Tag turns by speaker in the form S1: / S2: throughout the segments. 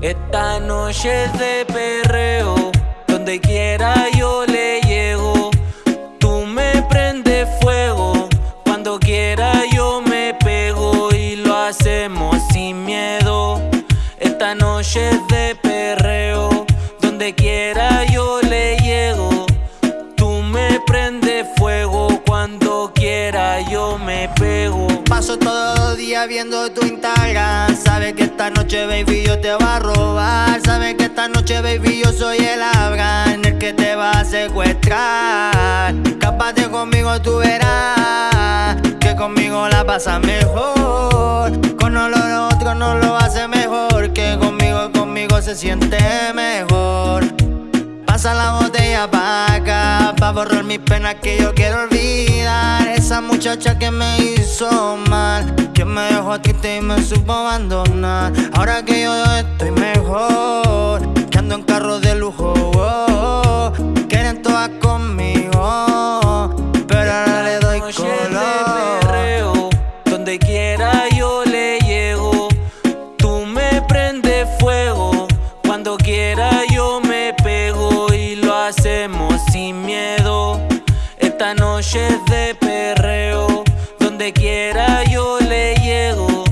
S1: Esta noche es de perreo, donde quiera yo le llego. Tú me prendes fuego, cuando quiera yo me pego y lo hacemos sin miedo. Esta noche es de perreo, donde quiera yo le llego. Tú me prendes fuego, cuando quiera yo me pego.
S2: Paso todo el día viendo tu Instagram. Sabes que esta noche, baby, yo te va a robar. Sabes que esta noche, baby, yo soy el Abraham, el que te va a secuestrar. Capaz conmigo tú verás que conmigo la pasa mejor. Con lo otro no lo hace mejor. Que conmigo, conmigo se siente mejor. Pasa la botella pa' acá, pa' borrar mis penas que yo quiero olvidar. Esa muchacha que me hizo mal, que me dejó triste y me supo abandonar. Ahora que yo estoy mejor, que ando en carro de lujo, oh, quieren todas conmigo, pero ahora le doy color.
S1: perreo, donde quiera yo le llego. Tú me prendes fuego, cuando quiera yo me pego y lo hacemos sin miedo. Esta noche es de perreo, donde quiera yo le llego.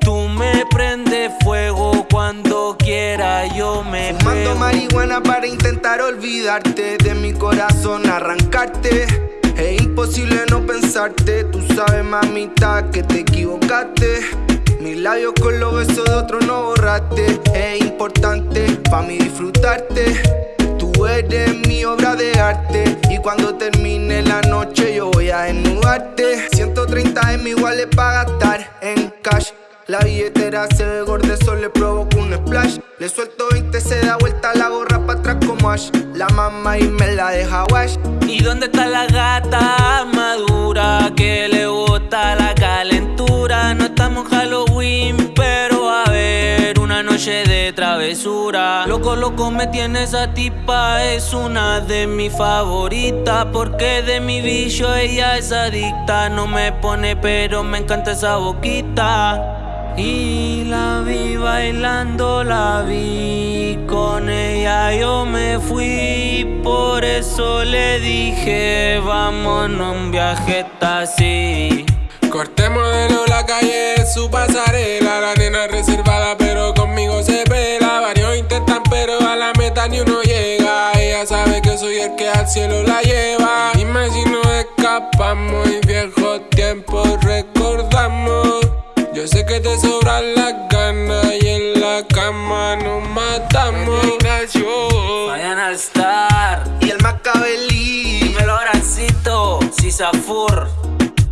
S1: Tú me prendes fuego, cuando quiera yo me
S3: Fumando
S1: pego.
S3: marihuana para intentar olvidarte de mi corazón, arrancarte. Es imposible no pensarte, tú sabes mamita que te equivocaste. Mis labios con los besos de otro no borraste. Es importante para mí disfrutarte. Eres mi obra de arte y cuando termine la noche yo voy a desnudarte. 130 de mi iguales para gastar en cash. La billetera se ve gorda, eso le provoca un splash. Le suelto 20, se da vuelta la gorra para atrás como Ash. La mamá y me la deja wash.
S1: ¿Y dónde está la gata de travesura. Loco, loco, me tiene esa tipa, es una de mis favoritas. Porque de mi bicho ella es adicta. No me pone, pero me encanta esa boquita. Y la vi bailando, la vi con ella yo me fui, por eso le dije vámonos un viaje así.
S4: Corte modelo la calle su pasarela La nena reservada Ella sabe que soy el que al cielo la lleva. Dime si nos escapamos y viejos tiempos recordamos. Yo sé que te sobran las ganas y en la cama nos matamos. Ignacio
S1: Vayan al star,
S3: Y el Macabelí.
S1: dímelo Orancito, Sisafur.